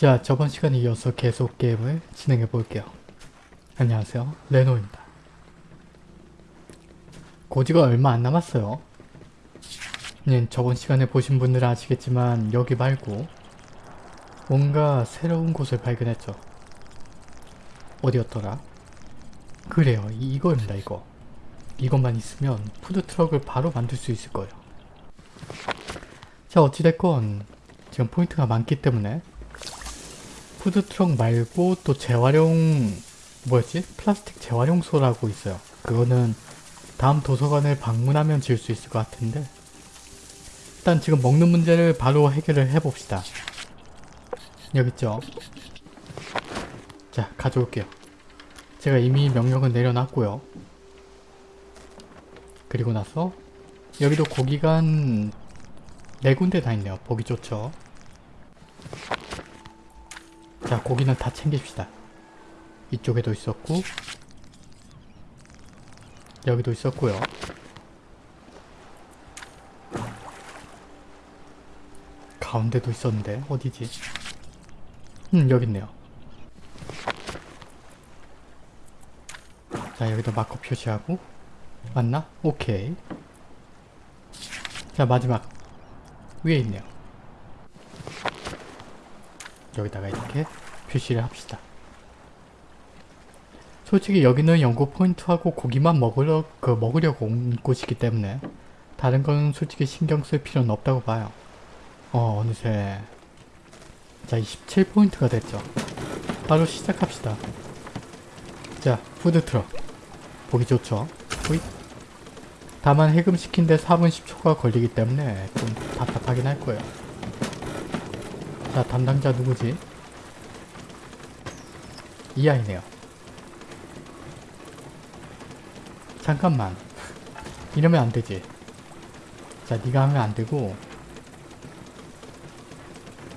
자, 저번 시간에 이어서 계속 게임을 진행해 볼게요. 안녕하세요. 레노입니다. 고지가 얼마 안 남았어요. 네, 저번 시간에 보신 분들은 아시겠지만 여기 말고 뭔가 새로운 곳을 발견했죠. 어디였더라? 그래요. 이- 이거입니다. 이거. 이것만 있으면 푸드트럭을 바로 만들 수 있을 거예요. 자 어찌됐건 지금 포인트가 많기 때문에 푸드트럭 말고 또 재활용 뭐였지? 플라스틱 재활용소라고 있어요. 그거는 다음 도서관을 방문하면 지을 수 있을 것 같은데 일단 지금 먹는 문제를 바로 해결을 해봅시다. 여기 있죠? 자 가져올게요. 제가 이미 명령을 내려놨고요. 그리고 나서 여기도 고기가 한네 군데 다 있네요. 보기 좋죠. 자 고기는 다 챙깁시다. 이쪽에도 있었고 여기도 있었고요. 가운데도 있었는데 어디지? 음 여기 있네요. 자 여기도 마커 표시하고 맞나? 오케이. 자 마지막 위에 있네요. 여기다가 이렇게 표시를 합시다. 솔직히 여기는 연구 포인트하고 고기만 먹으려, 그 먹으려고 온 곳이기 때문에 다른 건 솔직히 신경 쓸 필요는 없다고 봐요. 어, 어느새 자, 27포인트가 됐죠. 바로 시작합시다. 자, 푸드트럭. 보기 좋죠? 호잇. 다만 해금시킨데 4분 10초가 걸리기 때문에 좀 답답하긴 할 거예요. 자, 담당자 누구지? 이 아이네요. 잠깐만. 이러면 안 되지. 자, 네가 하면 안 되고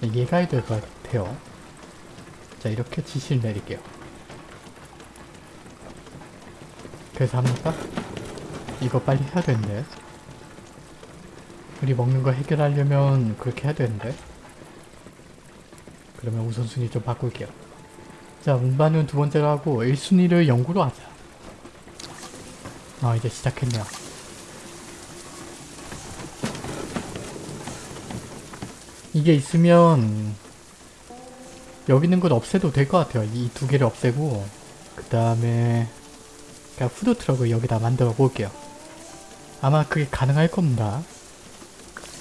얘가 해야 될 것 같아요. 자, 이렇게 지시를 내릴게요. 그래서 합니까? 이거 빨리 해야 되는데. 우리 먹는 거 해결하려면 그렇게 해야 되는데. 그러면 우선순위 좀 바꿀게요. 자, 운반은 두 번째로 하고 1순위를 연구로 하자. 아, 이제 시작했네요. 이게 있으면 여기 있는 건 없애도 될 것 같아요. 이 두 개를 없애고 그 다음에 그냥 푸드트럭을 여기다 만들어 볼게요. 아마 그게 가능할 겁니다.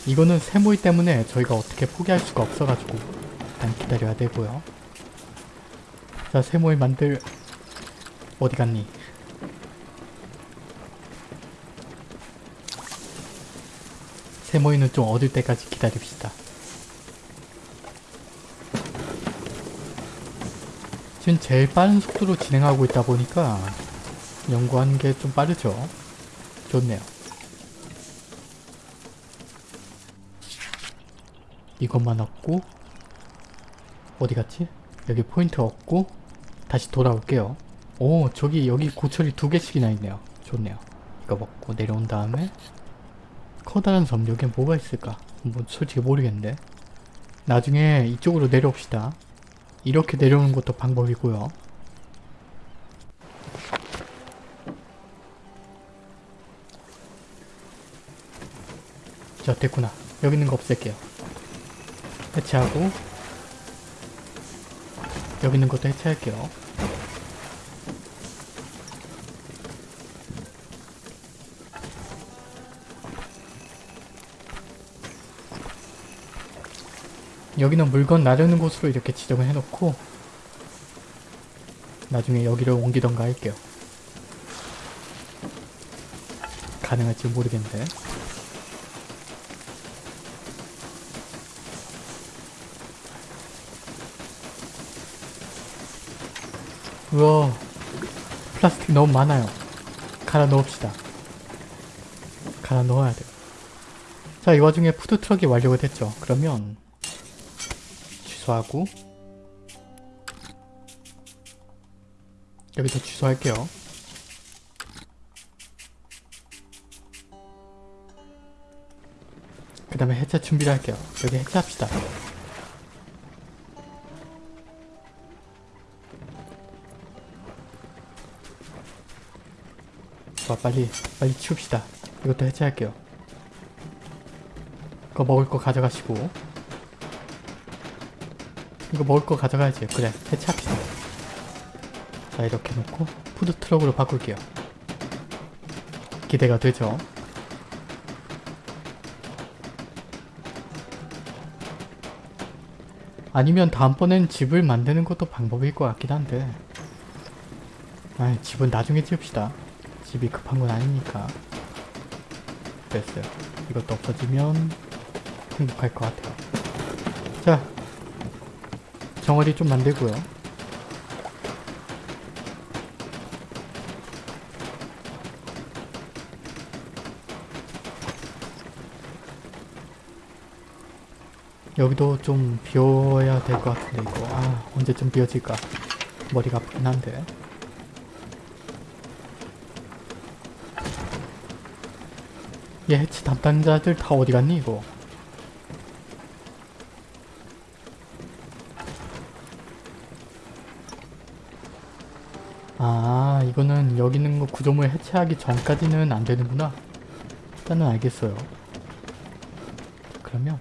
이거는 세모이 때문에 저희가 어떻게 포기할 수가 없어가지고 일단 기다려야 되고요. 자, 세모이 만들... 어디 갔니? 세모이는 좀 얻을 때까지 기다립시다. 지금 제일 빠른 속도로 진행하고 있다 보니까 연구하는 게 좀 빠르죠. 좋네요. 이것만 얻고 어디 갔지? 여기 포인트 얻고 다시 돌아올게요. 오 저기 여기 고철이 두 개씩이나 있네요. 좋네요. 이거 먹고 내려온 다음에 커다란 섬 여기에 뭐가 있을까? 뭐 솔직히 모르겠는데 나중에 이쪽으로 내려옵시다. 이렇게 내려오는 것도 방법이고요. 자 됐구나. 여기 있는 거 없앨게요. 해체하고 여기 있는 것도 해체할게요. 여기는 물건 나르는 곳으로 이렇게 지정을 해놓고 나중에 여기를 옮기던가 할게요. 가능할지 모르겠는데 우와 플라스틱 너무 많아요. 갈아 넣읍시다. 갈아 넣어야 돼요. 자, 이 와중에 푸드트럭이 완료가 됐죠. 그러면 취소하고 여기서 취소할게요. 그 다음에 해체 준비를 할게요. 여기 해체합시다. 좋아 빨리 빨리 치웁시다. 이것도 해체할게요. 이거 먹을 거 가져가시고. 이거 먹을 거 가져가야지. 그래 해체합시다. 자 이렇게 놓고 푸드트럭으로 바꿀게요. 기대가 되죠? 아니면 다음번엔 집을 만드는 것도 방법일 것 같긴 한데 아 집은 나중에 지읍시다 집이 급한 건 아니니까 됐어요 이것도 없어지면 행복할 것 같아요 자 정어리 좀 만들고요. 여기도 좀 비워야 될 것 같은데 이거. 아 언제쯤 비워질까? 머리가 아프긴 한데. 얘 해치 담당자들 다 어디 갔니 이거 구조물 해체하기 전까지는 안 되는구나 일단은 알겠어요 그러면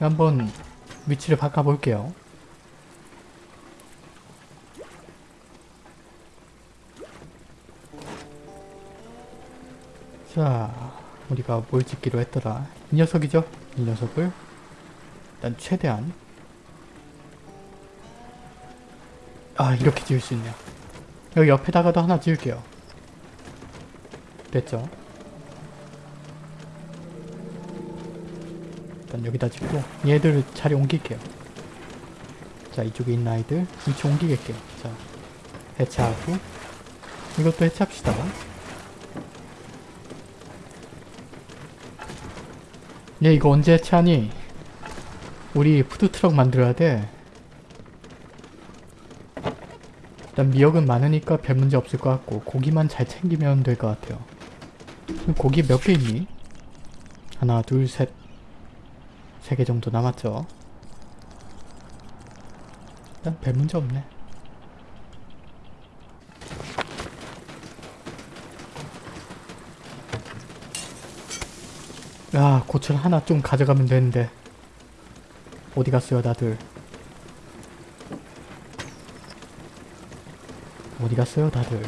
한번 위치를 바꿔볼게요. 자, 우리가 뭘 짓기로 했더라. 이 녀석이죠? 이 녀석을 일단 최대한 아 이렇게 지을 수 있네요. 여기 옆에다가도 하나 지을게요. 됐죠? 일단 여기다 짓고 얘들 자리 옮길게요. 자 이쪽에 있는 아이들 위치 옮기겠게요. 자 해체하고 이것도 해체합시다. 얘 이거 언제 해체하니? 우리 푸드트럭 만들어야 돼. 일단 미역은 많으니까 별 문제 없을 것 같고 고기만 잘 챙기면 될 것 같아요. 고기 몇 개 있니? 하나 둘셋 3개 정도 남았죠. 일단 별 문제 없네. 야 고철 하나 좀 가져가면 되는데 어디 갔어요 다들 어디 갔어요 다들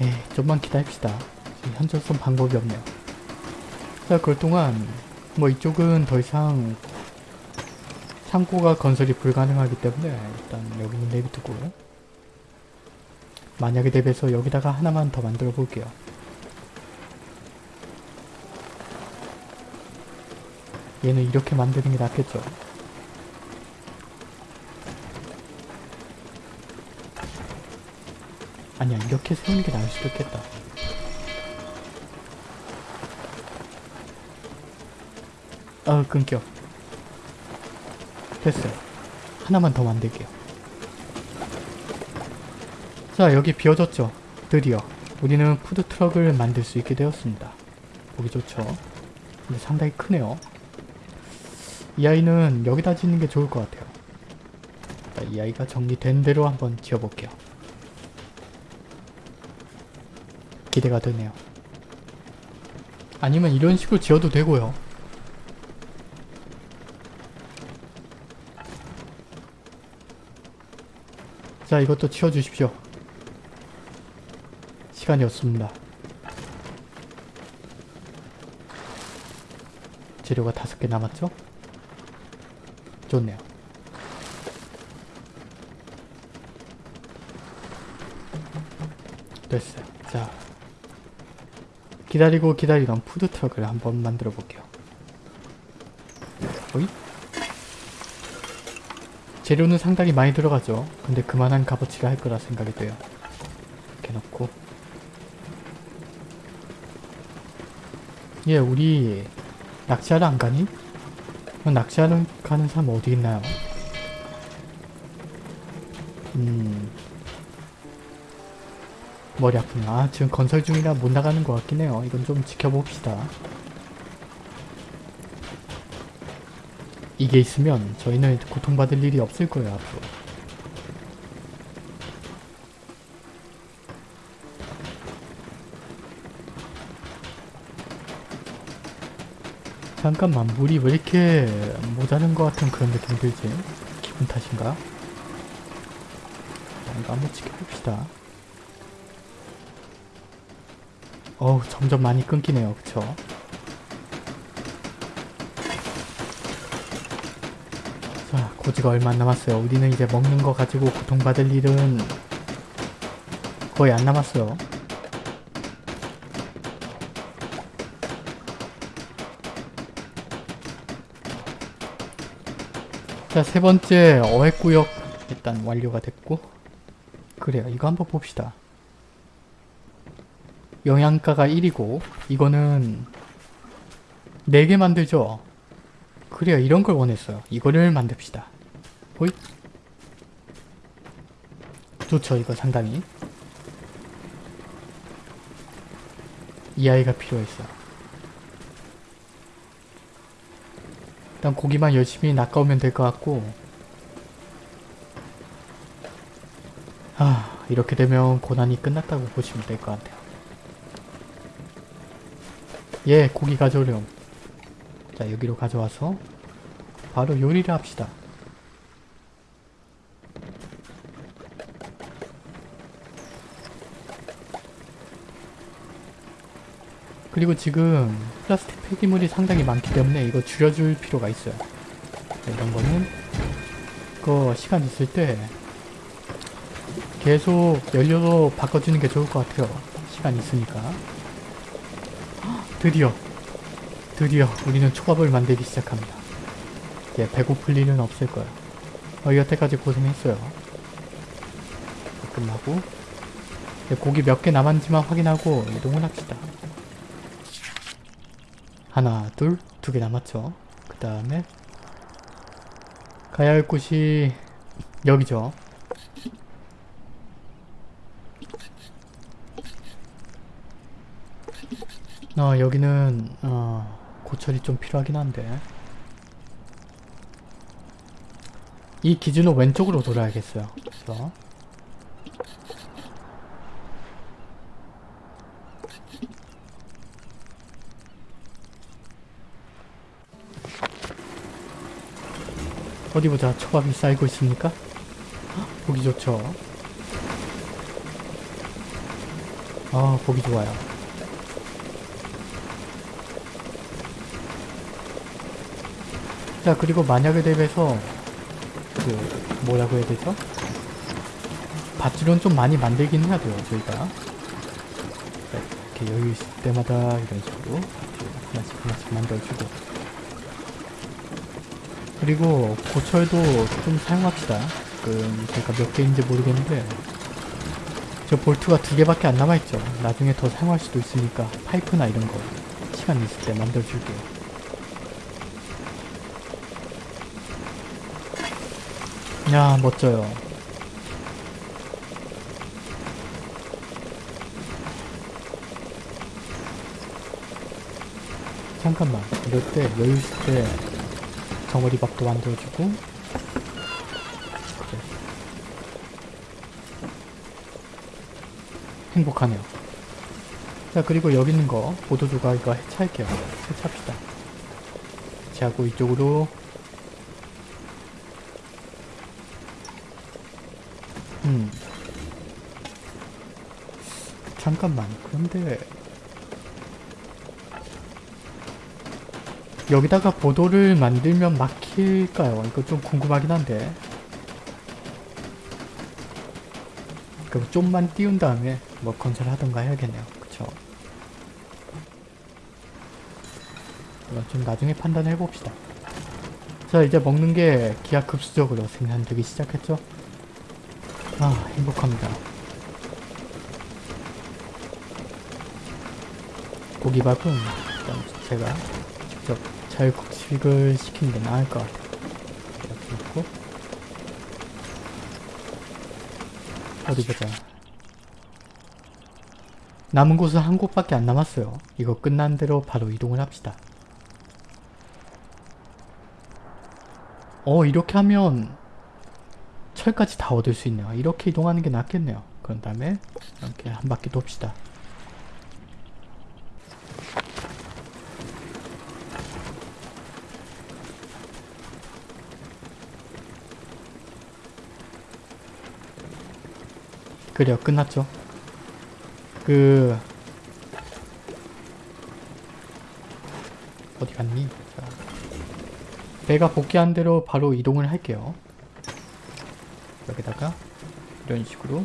에이 좀만 기다립시다. 현재선 방법이 없네요. 자 그동안 뭐 이쪽은 더 이상 창고가 건설이 불가능하기 때문에 일단 여기는 내비두고 만약에 대비해서 여기다가 하나만 더 만들어 볼게요. 얘는 이렇게 만드는 게 낫겠죠 아니야 이렇게 세우는 게 나을 수도 있겠다. 아 끊겨. 됐어요. 하나만 더 만들게요. 자 여기 비워졌죠? 드디어. 우리는 푸드트럭을 만들 수 있게 되었습니다. 보기 좋죠? 근데 상당히 크네요. 이 아이는 여기다 짓는 게 좋을 것 같아요. 자, 이 아이가 정리된 대로 한번 지어볼게요 기대가 되네요. 아니면 이런 식으로 지어도 되고요. 자 이것도 치워주십시오. 시간이 없습니다. 재료가 다섯 개 남았죠? 좋네요. 됐어요. 자 기다리고 기다리던 푸드트럭을 한번 만들어 볼게요. 어이? 재료는 상당히 많이 들어가죠. 근데 그만한 값어치가 할 거라 생각이 돼요. 이렇게 놓고 예, 우리 낚시하러 안 가니? 낚시하러 가는 사람 어디 있나요? 음... 머리 아프네. 아 지금 건설 중이라 못 나가는 것 같긴 해요. 이건 좀 지켜봅시다. 이게 있으면 저희는 고통받을 일이 없을 거예요 앞으로. 잠깐만 물이 왜 이렇게 모자른 것 같은 그런 느낌이 들지? 기분 탓인가? 자, 이거 한번 지켜봅시다. 어우 점점 많이 끊기네요 그쵸? 자 고지가 얼마 안 남았어요. 우리는 이제 먹는 거 가지고 고통받을 일은 거의 안 남았어요. 자, 세 번째 어획구역 일단 완료가 됐고 그래요. 이거 한번 봅시다. 영양가가 1이고 이거는 4개 만들죠? 그래요. 이런 걸 원했어요. 이거를 만듭시다. 호잇. 좋죠. 이거 상당히. 이 아이가 필요했어. 일단 고기만 열심히 낚아오면 될 것 같고 아 이렇게 되면 고난이 끝났다고 보시면 될 것 같아요. 예 고기 가져오렴. 자 여기로 가져와서 바로 요리를 합시다. 그리고 지금 플라스틱 폐기물이 상당히 많기 때문에 이거 줄여줄 필요가 있어요. 자, 이런 거는 그 시간 있을 때 계속 연료로 바꿔주는 게 좋을 것 같아요. 시간 있으니까. 헉, 드디어 드디어 우리는 초밥을 만들기 시작합니다. 이제 배고플 일은 없을 거예요. 어, 여태까지 고생했어요. 끝나고 이제 고기 몇 개 남았는지만 확인하고 이동을 합시다. 하나, 둘, 두 개 남았죠. 그 다음에 가야 할 곳이 여기죠. 어, 여기는 어, 고철이 좀 필요하긴 한데 이 기준은 왼쪽으로 돌아야겠어요. 그래서 어디 보자. 초밥이 쌓이고 있습니까? 헉, 보기 좋죠. 아, 보기 좋아요. 자, 그리고 만약에 대비해서 그 뭐라고 해야 되죠? 밧줄은 좀 많이 만들긴 해야 돼요, 저희가. 자, 이렇게 여유 있을 때마다 이런 식으로 하나씩 하나씩 만들어주고 그리고 고철도 좀 사용합시다. 지금 제가 몇 개인지 모르겠는데 저 볼트가 두 개밖에 안 남아있죠. 나중에 더 사용할 수도 있으니까 파이프나 이런 거 시간 있을 때 만들어줄게요. 야 멋져요. 잠깐만. 이럴 때 여유 있을 때 정어리밥도 만들어주고. 행복하네요. 자 그리고 여기 있는 거 보도주가 이거 해체할게요. 해체합시다. 해체하고 이쪽으로 잠깐만. 그런데 여기다가 보도를 만들면 막힐까요? 이거 좀 궁금하긴 한데. 그럼 좀만 띄운 다음에 뭐 건설하던가 해야겠네요. 그쵸? 이건 좀 나중에 판단해 봅시다. 자 이제 먹는 게 기하급수적으로 생산되기 시작했죠? 아 행복합니다 고기밥은 일단 제가 직접 자율국식을 시키는 게 나을 것 같아요. 이렇게 놓고 어디 보자. 남은 곳은 한 곳밖에 안 남았어요. 이거 끝난 대로 바로 이동을 합시다. 어 이렇게 하면 철까지 다 얻을 수 있네요. 이렇게 이동하는 게 낫겠네요. 그런 다음에 이렇게 한 바퀴 돕시다. 그래요. 끝났죠. 그... 어디 갔니? 자, 배가 복귀한 대로 바로 이동을 할게요. 여기다가 이런 식으로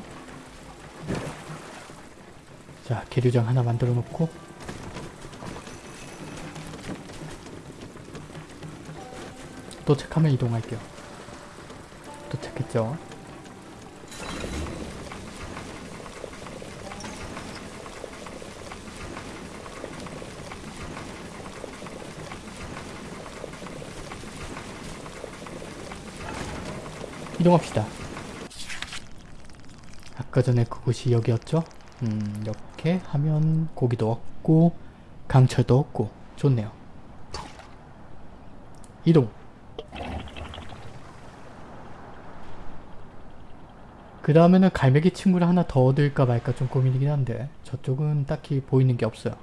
자 계류장 하나 만들어 놓고 도착하면 이동할게요. 도착했죠? 이동합시다. 아까 전에 그곳이 여기였죠? 음, 이렇게 하면 고기도 얻고 강철도 얻고 좋네요. 이동. 그 다음에는 갈매기 친구를 하나 더 얻을까 말까 좀 고민이긴 한데 저쪽은 딱히 보이는 게 없어요.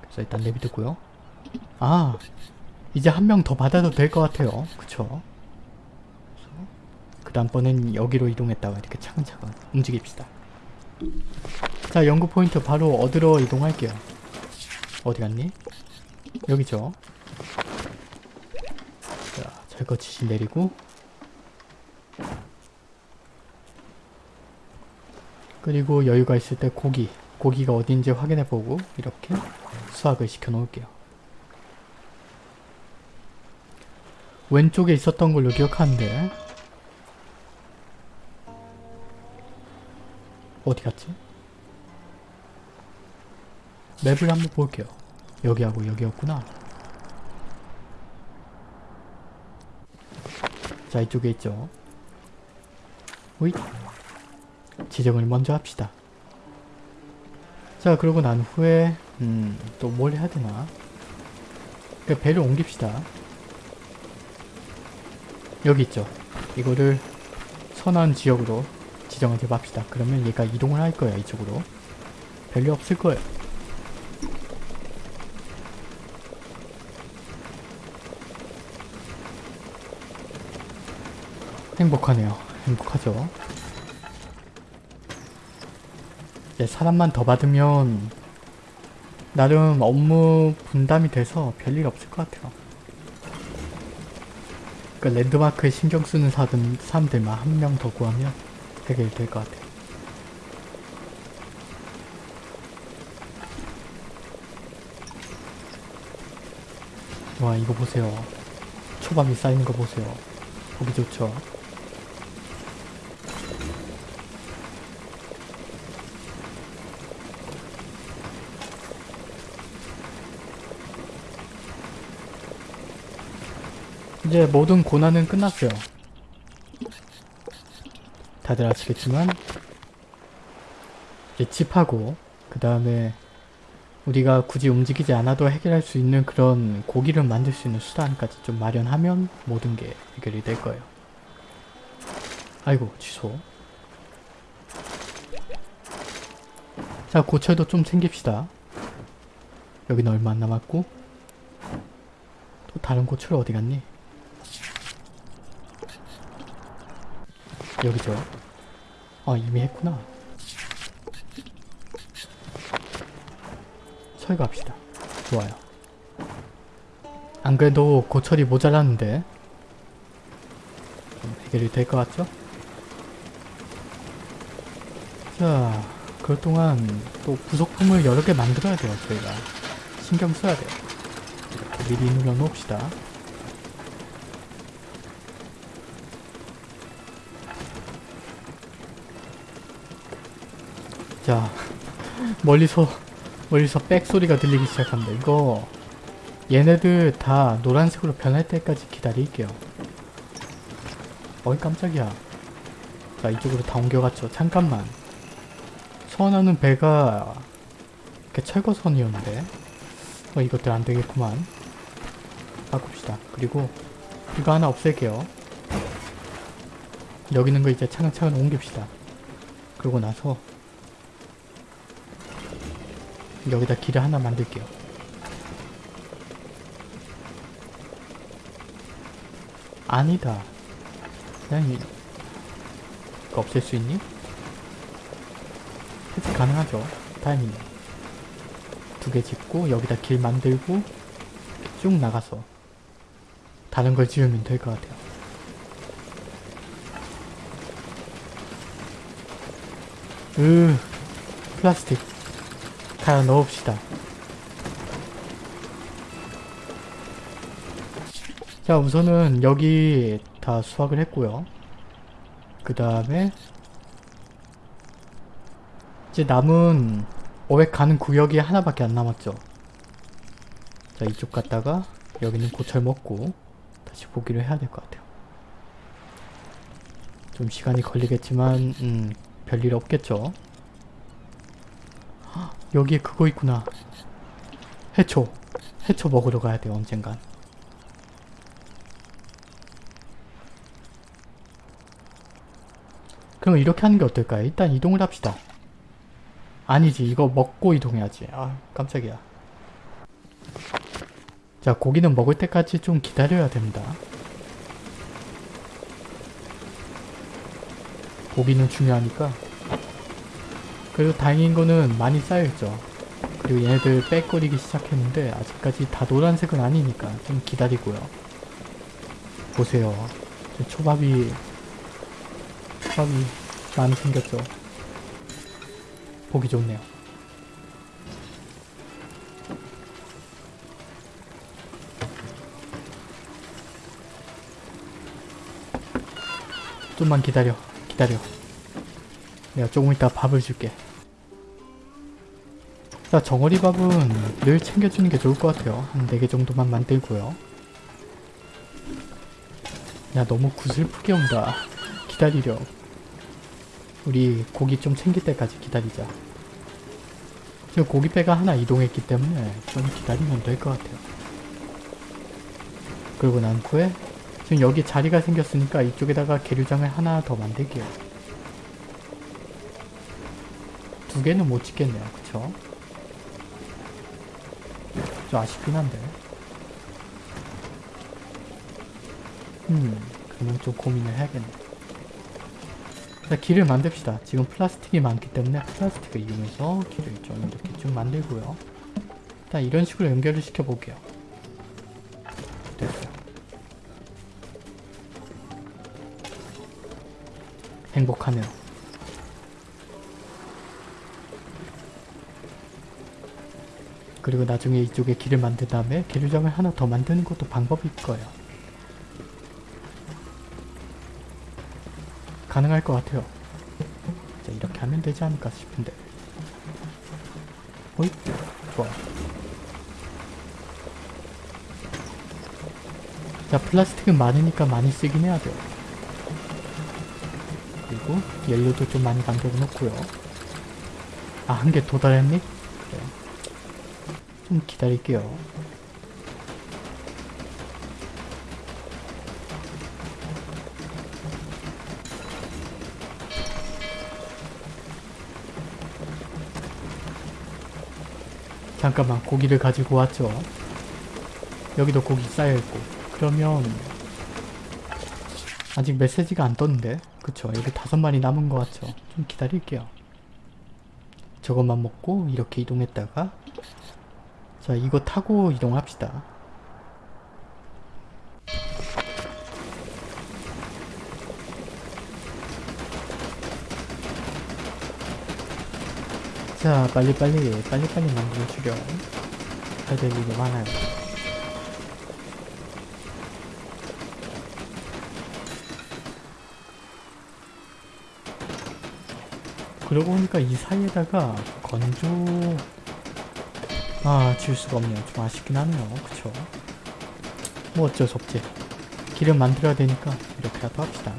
그래서 일단 내비두고요. 아, 이제 한 명 더 받아도 될 것 같아요. 그쵸? 그 다음번엔 여기로 이동했다가 이렇게 차근차근 움직입시다. 자 연구 포인트 바로 얻으러 이동할게요. 어디 갔니? 여기죠. 자 철거 지시 내리고 그리고 여유가 있을 때 고기 고기가 어딘지 확인해보고 이렇게 수확을 시켜 놓을게요. 왼쪽에 있었던 걸로 기억하는데 어디 갔지? 맵을 한번 볼게요. 여기하고 여기였구나. 자 이쪽에 있죠. 호잇 지정을 먼저 합시다. 자 그러고 난 후에 음, 또 뭘 해야 되나? 그 배를 옮깁시다. 여기 있죠. 이거를 선한 지역으로 지정을 해봅시다. 그러면 얘가 이동을 할 거예요. 이쪽으로. 별일 없을 거예요. 행복하네요. 행복하죠. 이제 사람만 더 받으면 나름 업무 분담이 돼서 별일 없을 것 같아요. 그 랜드마크에 신경 쓰는 사람, 사람들만 한 명 더 구하면 해결될 것 같아요. 와 이거 보세요. 초밥이 쌓이는 거 보세요. 보기 좋죠? 이제 모든 고난은 끝났어요. 다들 아시겠지만 이제 집하고 그 다음에 우리가 굳이 움직이지 않아도 해결할 수 있는 그런 고기를 만들 수 있는 수단까지 좀 마련하면 모든 게 해결이 될 거예요. 아이고 취소. 자 고철도 좀 챙깁시다. 여기는 얼마 안 남았고 또 다른 고철 어디 갔니? 여기죠. 아 이미 했구나. 철거합시다. 좋아요. 안 그래도 고철이 모자랐는데 좀 해결이 될 것 같죠? 자, 그 동안 또 부속품을 여러 개 만들어야 돼요, 저희가. 신경 써야 돼요. 미리 눌러 놓읍시다. 자, 멀리서 멀리서 백 소리가 들리기 시작합니다. 이거 얘네들 다 노란색으로 변할 때까지 기다릴게요. 어이 깜짝이야. 자 이쪽으로 다 옮겨갔죠. 잠깐만. 선하는 배가 이렇게 철거선이었는데 어 이것들 안되겠구만. 바꿉시다. 그리고 이거 하나 없앨게요. 여기 있는 거 이제 차근차근 옮깁시다. 그러고 나서 여기다 길을 하나 만들게요. 아니다. 그냥 이- 없앨 수 있니? 해지 가능하죠. 다행이네. 두 개 짓고 여기다 길 만들고 쭉 나가서 다른 걸 지으면 될 것 같아요. 으 플라스틱 다 넣읍시다. 자 우선은 여기 다 수확을 했고요. 그 다음에 이제 남은 어획 가는 구역이 하나밖에 안 남았죠. 자 이쪽 갔다가 여기는 고철 먹고 다시 보기로 해야 될 것 같아요. 좀 시간이 걸리겠지만 음, 별일 없겠죠. 헉, 여기에 그거 있구나. 해초. 해초 먹으러 가야 돼요 언젠간. 그럼 이렇게 하는 게 어떨까요? 일단 이동을 합시다. 아니지 이거 먹고 이동해야지. 아 깜짝이야. 자 고기는 먹을 때까지 좀 기다려야 됩니다. 고기는 중요하니까. 그리고 다행인 거는 많이 쌓여있죠. 그리고 얘네들 빽거리기 시작했는데 아직까지 다 노란색은 아니니까 좀 기다리고요. 보세요. 저 초밥이 초밥이 많이 생겼죠. 보기 좋네요. 좀만 기다려. 기다려. 내가 조금 이따 밥을 줄게. 자, 정어리 밥은 늘 챙겨주는 게 좋을 것 같아요. 한 4개 정도만 만들고요. 야, 너무 구슬프게 온다. 기다리려. 우리 고기 좀 챙길 때까지 기다리자. 지금 고기배가 하나 이동했기 때문에 좀 기다리면 될 것 같아요. 그러고 난 후에 지금 여기 자리가 생겼으니까 이쪽에다가 계류장을 하나 더 만들게요. 두 개는 못 짓겠네요. 그쵸? 좀 아쉽긴 한데. 음, 그러면 좀 고민을 해야겠네. 자, 길을 만듭시다. 지금 플라스틱이 많기 때문에 플라스틱을 이용해서 길을 좀 이렇게 쭉 만들고요. 일단 이런 식으로 연결을 시켜볼게요. 됐어요. 행복하네요. 그리고 나중에 이쪽에 길을 만든 다음에 계류장을 하나 더 만드는 것도 방법일 거예요. 가능할 것 같아요. 자, 이렇게 하면 되지 않을까 싶은데. 어이? 좋아요. 자, 플라스틱은 많으니까 많이 쓰긴 해야 돼요. 그리고 연료도 좀 많이 만들어 놓고요. 아, 한 개 도달했니? 좀 기다릴게요. 잠깐만 고기를 가지고 왔죠. 여기도 고기 쌓여있고 그러면 아직 메시지가 안 떴는데 그쵸 여기 다섯 마리 남은 것 같죠. 좀 기다릴게요. 저것만 먹고 이렇게 이동했다가 자 이거 타고 이동합시다. 자 빨리빨리 빨리빨리 만들어주려 할될 일이 많아요 그러고 보니까 이 사이에다가 건조 아, 질 수가 없네요. 좀 아쉽긴 하네요. 그쵸? 뭐 어쩔 수 없지. 길을 만들어야 되니까 이렇게라도 합시다.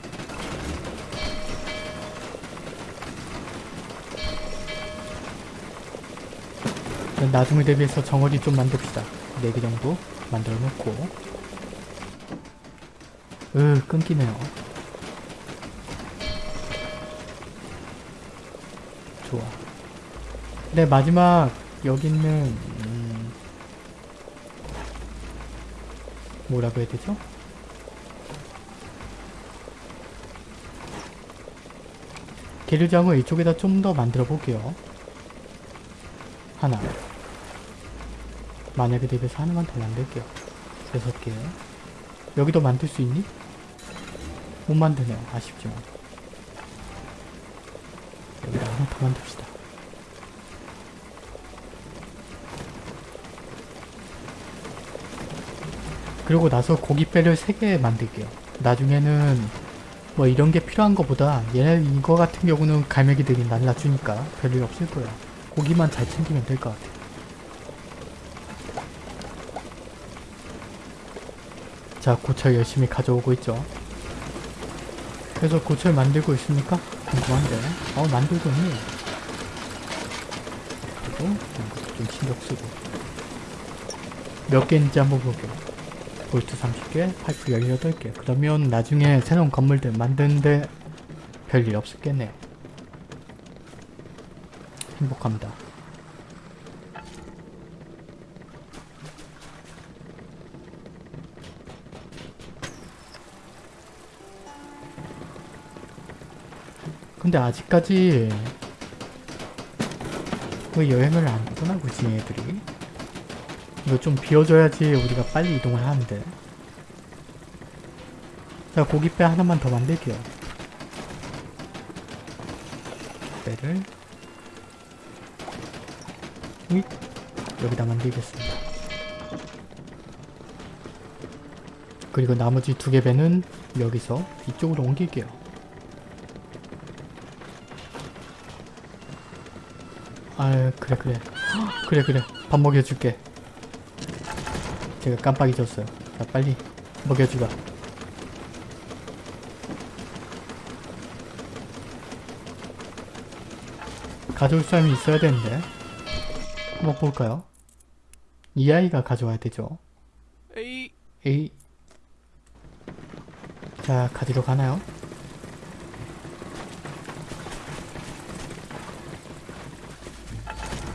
나중에 대비해서 정어리 좀 만듭시다. 4개 정도 만들어 놓고 으 끊기네요. 좋아. 네 마지막 여기 있는 뭐라고 해야 되죠? 계류장을 이쪽에다 좀 더 만들어 볼게요. 하나. 만약에 대비해서 하나만 더 만들게요. 여섯 개. 여기도 만들 수 있니? 못 만드네요. 아쉽지만. 여기다 하나 더 만듭시다. 그리고 나서 고깃배를 3개 만들게요. 나중에는 뭐 이런 게 필요한 것보다 얘네 이거 같은 경우는 갈매기들이 날라주니까 별일 없을 거야. 고기만 잘 챙기면 될 것 같아. 자, 고철 열심히 가져오고 있죠. 그래서 고철 만들고 있습니까? 궁금한데. 어, 만들고 있네. 그리고 좀 신경 쓰고. 몇개 있는지 한번 볼게요. 볼트 30개, 파이프 18개. 그러면 나중에 새로운 건물들 만드는데 별일 없었겠네요. 행복합니다. 근데 아직까지 왜 여행을 안 떠나고 있지 얘들이? 이거 좀 비워줘야지 우리가 빨리 이동을 하는데. 자 고깃배 하나만 더 만들게요. 배를. 이 여기다 만들겠습니다. 그리고 나머지 두 개 배는 여기서 이쪽으로 옮길게요. 아 그래 그래. 헉, 그래 그래. 밥 먹여줄게 제가 깜빡 잊었어요. 자 빨리 먹여주라. 가져올 사람이 있어야 되는데 한번 볼까요? 이 아이가 가져와야 되죠. 에이, 에이. 자 가지러 가나요?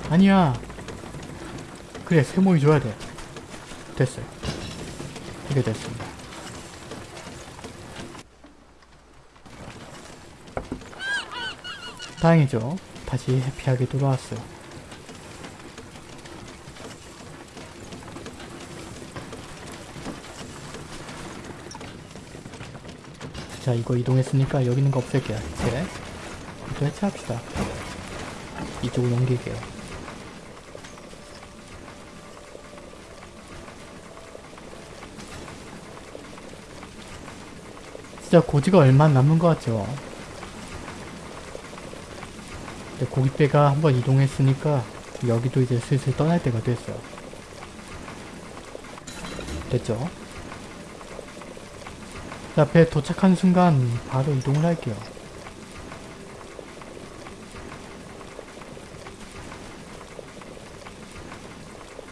아니야. 그래 세모이 줘야 돼 됐어요. 이게 됐습니다. 다행이죠. 다시 해피하게 돌아왔어요. 자 이거 이동했으니까 여기 있는 거 없앨게요. 해체 이거 해체합시다. 이쪽으로 옮길게요 진짜 고지가 얼마 안 남은 것 같죠 근데 고깃배가 한번 이동했으니까 여기도 이제 슬슬 떠날 때가 됐어요 됐죠? 자, 배 도착한 순간 바로 이동을 할게요.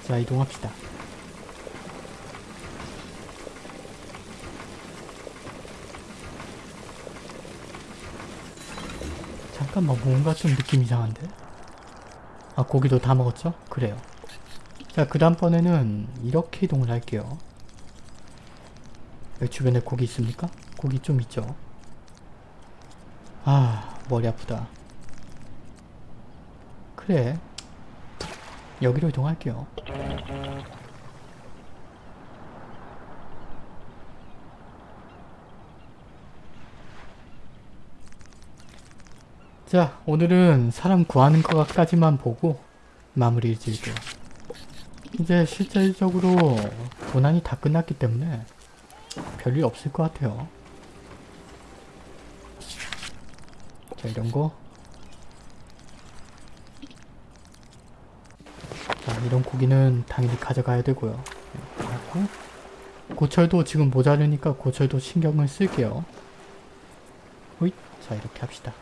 자, 이동합시다. 잠깐만, 뭔가 좀 느낌 이상한데? 아, 고기도 다 먹었죠? 그래요. 자, 그 다음번에는 이렇게 이동을 할게요. 여기 주변에 고기 있습니까? 고기 좀 있죠? 아 머리 아프다 그래 여기로 이동할게요 자 오늘은 사람 구하는 것까지만 보고 마무리 지을게요 이제 실질적으로 고난이 다 끝났기 때문에 별일 없을 것 같아요. 자, 이런 거. 자, 이런 고기는 당연히 가져가야 되고요. 고철도 지금 모자르니까 고철도 신경을 쓸게요. 호잇. 자, 이렇게 합시다.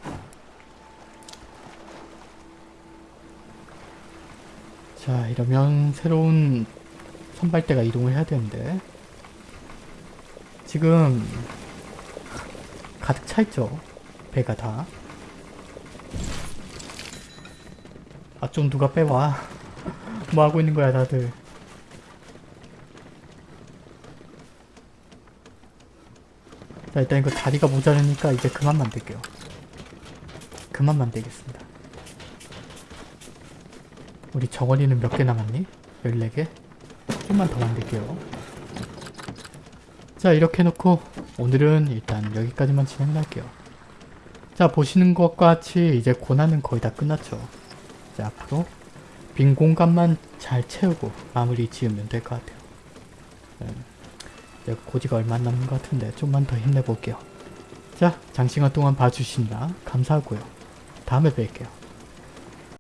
자, 이러면 새로운 선발대가 이동을 해야 되는데. 지금 가득 차 있죠? 배가 다. 아 좀 누가 빼와? 뭐 하고 있는 거야 다들? 자 일단 이거 자리가 모자르니까 이제 그만 만들게요. 그만 만들겠습니다 우리 정원이는 몇 개 남았니? 14개? 좀만 더 만들게요. 자 이렇게 해놓고 오늘은 일단 여기까지만 진행을 할게요. 자 보시는 것과 같이 이제 고난은 거의 다 끝났죠. 자 앞으로 빈 공간만 잘 채우고 마무리 지으면 될 것 같아요. 음, 이제 고지가 얼마 안 남은 것 같은데 좀만 더 힘내볼게요. 자 장시간 동안 봐주시느라 감사하고요. 다음에 뵐게요